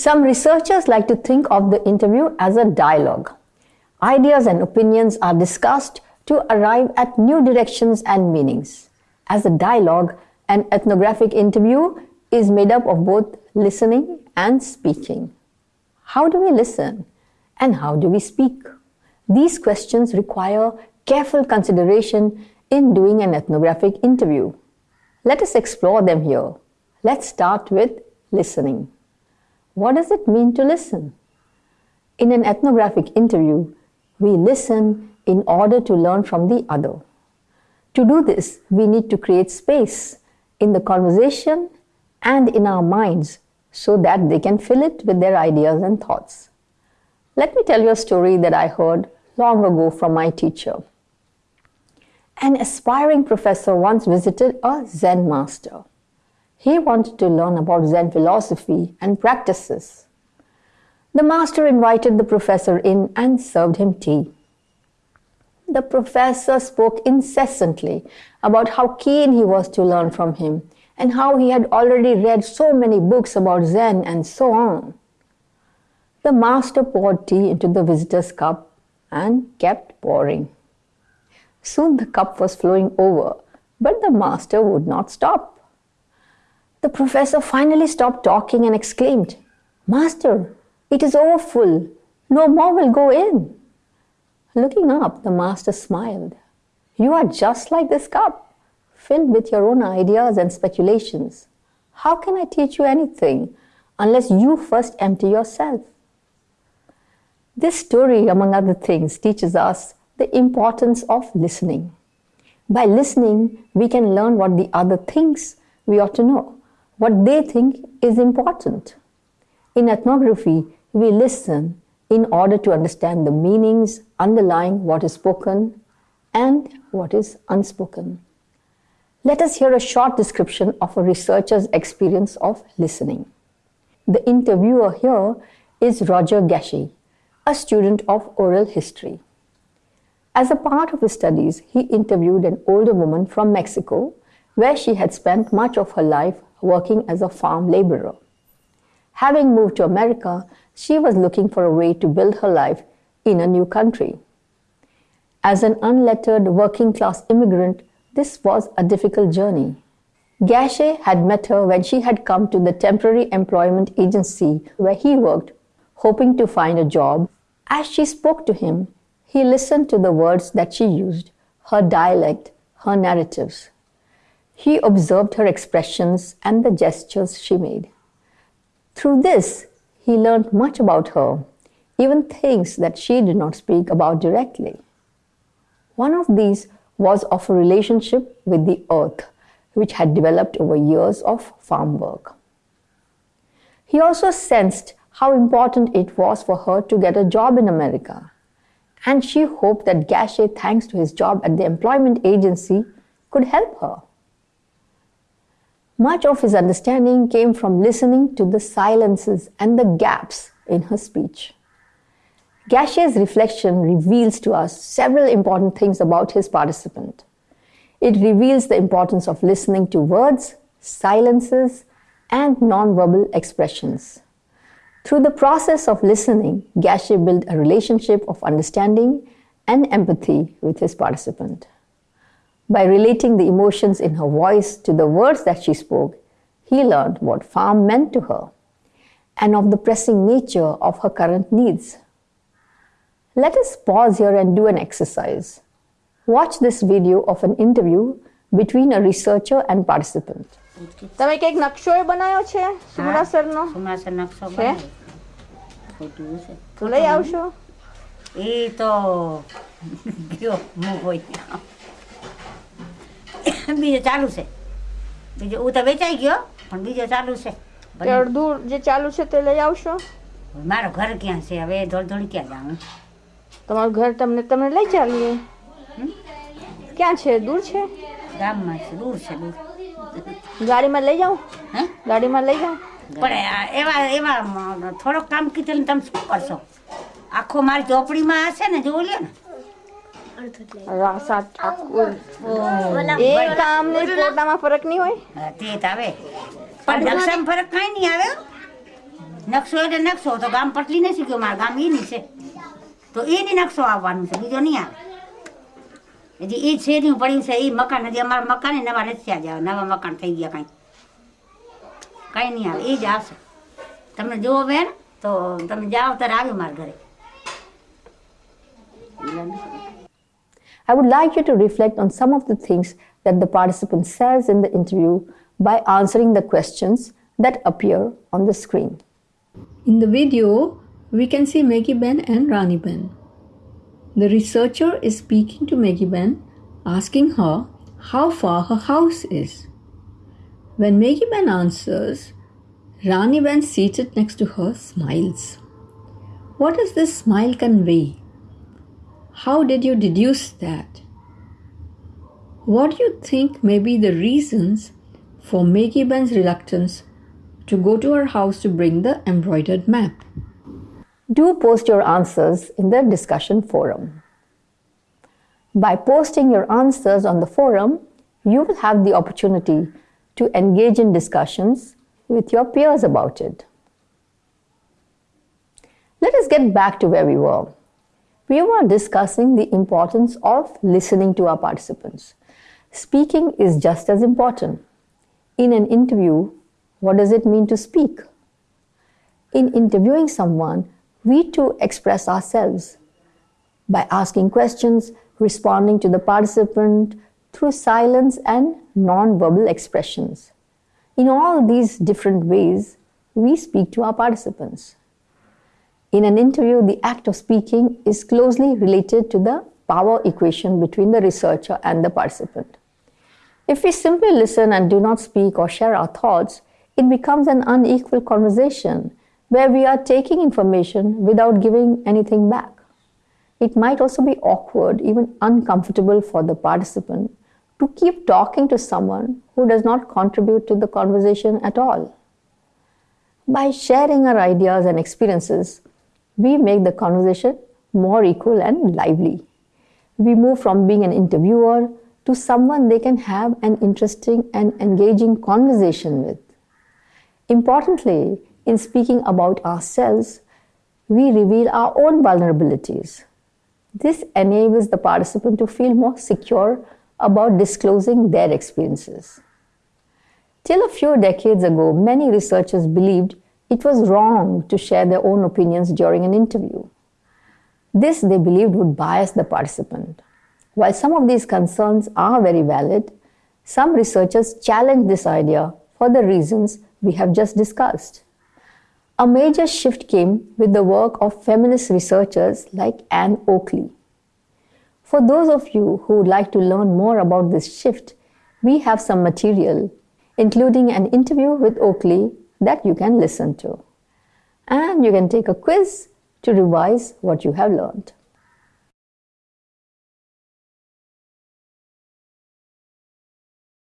Some researchers like to think of the interview as a dialogue. Ideas and opinions are discussed to arrive at new directions and meanings. As a dialogue, an ethnographic interview is made up of both listening and speaking. How do we listen? And how do we speak? These questions require careful consideration in doing an ethnographic interview. Let us explore them here. Let's start with listening. What does it mean to listen? In an ethnographic interview, we listen in order to learn from the other. To do this, we need to create space in the conversation and in our minds so that they can fill it with their ideas and thoughts. Let me tell you a story that I heard long ago from my teacher. An aspiring professor once visited a Zen master. He wanted to learn about Zen philosophy and practices. The master invited the professor in and served him tea. The professor spoke incessantly about how keen he was to learn from him and how he had already read so many books about Zen and so on. The master poured tea into the visitor's cup and kept pouring. Soon the cup was flowing over, but the master would not stop. The professor finally stopped talking and exclaimed, Master, it is over full. No more will go in. Looking up, the master smiled. You are just like this cup, filled with your own ideas and speculations. How can I teach you anything unless you first empty yourself? This story, among other things, teaches us the importance of listening. By listening, we can learn what the other thinks we ought to know, what they think is important. In ethnography, we listen in order to understand the meanings underlying what is spoken and what is unspoken. Let us hear a short description of a researcher's experience of listening. The interviewer here is Roger Gashi, a student of oral history. As a part of his studies, he interviewed an older woman from Mexico, where she had spent much of her life working as a farm laborer. Having moved to America, she was looking for a way to build her life in a new country. As an unlettered working class immigrant, this was a difficult journey. Gashi had met her when she had come to the temporary employment agency where he worked, hoping to find a job. As she spoke to him, he listened to the words that she used, her dialect, her narratives. He observed her expressions and the gestures she made. Through this, he learned much about her, even things that she did not speak about directly. One of these was of a relationship with the earth, which had developed over years of farm work. He also sensed how important it was for her to get a job in America, and she hoped that Gashi, thanks to his job at the employment agency, could help her. Much of his understanding came from listening to the silences and the gaps in her speech. Gashi's reflection reveals to us several important things about his participant. It reveals the importance of listening to words, silences, and nonverbal expressions. Through the process of listening, Gashi built a relationship of understanding and empathy with his participant. By relating the emotions in her voice to the words that she spoke, he learned what farm meant to her and of the pressing nature of her current needs. Let us pause here and do an exercise. Watch this video of an interview between a researcher and participant. તમે કઈક નકશો એ બનાવ્યો છે સુમરાસરનો સુમાસર નકશો છે? બનાવ્યો. ખોટું છે તો લઈ આવશો એ તો ગયો હું હોય બીજો ચાલુ છે. બીજો હું તો વેચાઈ ગયો પણ બીજો ચાલુ છે. તે અડધું જે ચાલુ છે તે લઈ આવશો? મારો ઘર ક્યાં છે? હવે દોડી ક્યાં જાઉં? તમારું ઘર તમને તમે લઈ ચાલીએ? ક્યાં છે? દૂર છે? ગામમાં છે દૂર છે દૂર. ગાડીમાં લઈ જાઉં હે? ગાડીમાં લઈ જાઉં પણ એવા એવા થોડોક કામ કીધેલું ને તમે શું કરશો? આખો મારી ચોપડીમાં હશે ને જોઈ લ્યો ને. રા- સાત એ કામ ને પોતામાં ફરક નહીં હોય? તે જ આવે. પણ નકશામાં ફરક કાંઈ નહીં આવે નકશો એટલે નકશો તો ગામ પટલી નથી શીખ્યો મારા ગામ એની છે. તો એની નકશો આવવાનું છે બીજો નહીં આવે. હજી એ નહીં પડ્યું છે એ મકાન હજી અમારા મકાન નવા નથી થયા જાય નવા મકાન થઈ ગયા કાંઈ. કાંઈ નહીં આવે એ જ આવશે. તમને જોવો બેન તો તમે જાઓ ત્યારે આવ્યો મારા ઘરે. I would like you to reflect on some of the things that the participant says in the interview by answering the questions that appear on the screen. In the video, we can see Maggie Ben and Rani Ben. The researcher is speaking to Maggie Ben, asking her how far her house is. When Maggie Ben answers, Rani Ben seated next to her smiles. What does this smile convey? How did you deduce that? What do you think may be the reasons for Maggie Ben's reluctance to go to her house to bring the embroidered map? Do post your answers in the discussion forum. By posting your answers on the forum, you will have the opportunity to engage in discussions with your peers about it. Let us get back to where we were. We were discussing the importance of listening to our participants. Speaking is just as important. In an interview, what does it mean to speak? In interviewing someone, we too express ourselves by asking questions, responding to the participant through silence and non-verbal expressions. In all these different ways, we speak to our participants. In an interview, the act of speaking is closely related to the power equation between the researcher and the participant. If we simply listen and do not speak or share our thoughts, it becomes an unequal conversation where we are taking information without giving anything back. It might also be awkward, even uncomfortable for the participant to keep talking to someone who does not contribute to the conversation at all. By sharing our ideas and experiences, we make the conversation more equal and lively. We move from being an interviewer to someone they can have an interesting and engaging conversation with. Importantly, in speaking about ourselves, we reveal our own vulnerabilities. This enables the participant to feel more secure about disclosing their experiences. Till a few decades ago, many researchers believed it was wrong to share their own opinions during an interview. This they believed would bias the participant. While some of these concerns are very valid, some researchers challenge this idea for the reasons we have just discussed. A major shift came with the work of feminist researchers like Ann Oakley. For those of you who would like to learn more about this shift, we have some material, including an interview with Oakley that you can listen to. And you can take a quiz to revise what you have learned.